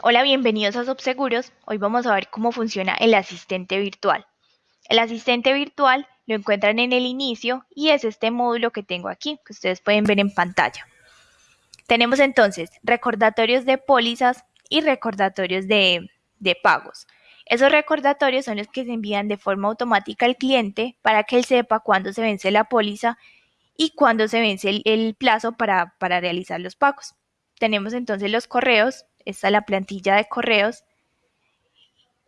Hola, bienvenidos a Subseguros. Hoy vamos a ver cómo funciona el asistente virtual. El asistente virtual lo encuentran en el inicio y es este módulo que tengo aquí, que ustedes pueden ver en pantalla. Tenemos entonces recordatorios de pólizas y recordatorios de, pagos. Esos recordatorios son los que se envían de forma automática al cliente para que él sepa cuándo se vence la póliza y cuándo se vence el, plazo para realizar los pagos. Tenemos entonces los correos esta es la plantilla de correos.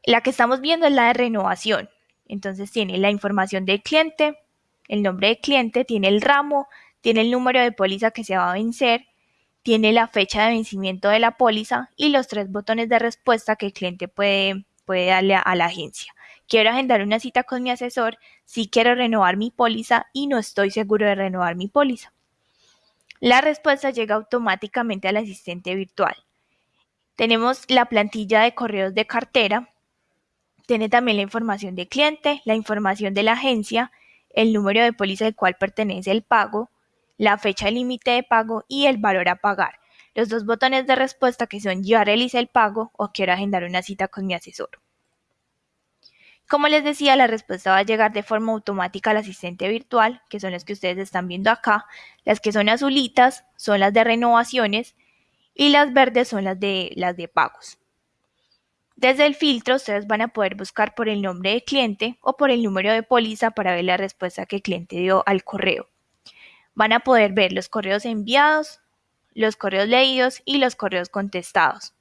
La que estamos viendo es la de renovación. Entonces tiene la información del cliente, el nombre del cliente, tiene el ramo, tiene el número de póliza que se va a vencer, tiene la fecha de vencimiento de la póliza y los tres botones de respuesta que el cliente puede, puede darle a, la agencia. Quiero agendar una cita con mi asesor si quiero renovar mi póliza y no estoy seguro de renovar mi póliza. La respuesta llega automáticamente al asistente virtual. Tenemos la plantilla de correos de cartera, tiene también la información de cliente, la información de la agencia, el número de póliza al cual pertenece el pago, la fecha límite de pago y el valor a pagar. Los dos botones de respuesta que son ya realicé el pago o quiero agendar una cita con mi asesor. Como les decía, la respuesta va a llegar de forma automática al asistente virtual, que son las que ustedes están viendo acá. Las que son azulitas son las de renovaciones y las verdes son las de, las de pagos. Desde el filtro ustedes van a poder buscar por el nombre del cliente o por el número de póliza para ver la respuesta que el cliente dio al correo. Van a poder ver los correos enviados, los correos leídos y los correos contestados.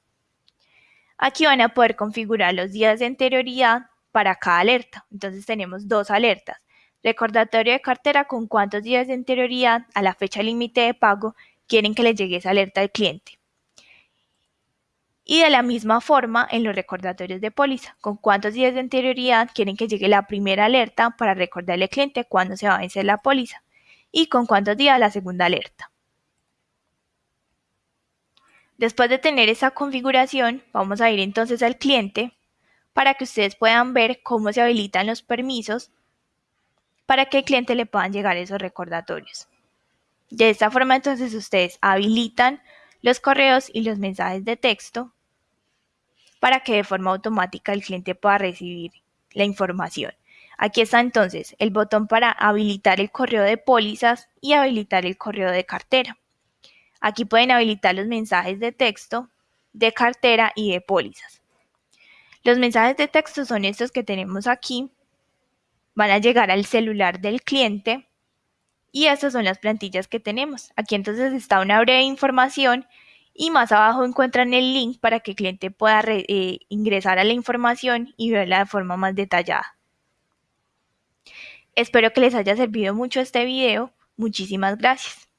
Aquí van a poder configurar los días de anterioridad para cada alerta. Entonces tenemos dos alertas. Recordatorio de cartera con cuántos días de anterioridad a la fecha límite de pago quieren que les llegue esa alerta al cliente. Y de la misma forma en los recordatorios de póliza, con cuántos días de anterioridad quieren que llegue la primera alerta para recordarle al cliente cuándo se va a vencer la póliza y con cuántos días la segunda alerta. Después de tener esa configuración, vamos a ir entonces al cliente para que ustedes puedan ver cómo se habilitan los permisos para que el cliente le puedan llegar esos recordatorios. De esta forma entonces ustedes habilitan los correos y los mensajes de texto para que de forma automática el cliente pueda recibir la información. Aquí está entonces el botón para habilitar el correo de pólizas y habilitar el correo de cartera. Aquí pueden habilitar los mensajes de texto, de cartera y de pólizas. Los mensajes de texto son estos que tenemos aquí. Van a llegar al celular del cliente y estas son las plantillas que tenemos. Aquí entonces está una breve información y más abajo encuentran el link para que el cliente pueda eh, ingresar a la información y verla de forma más detallada. Espero que les haya servido mucho este video. Muchísimas gracias.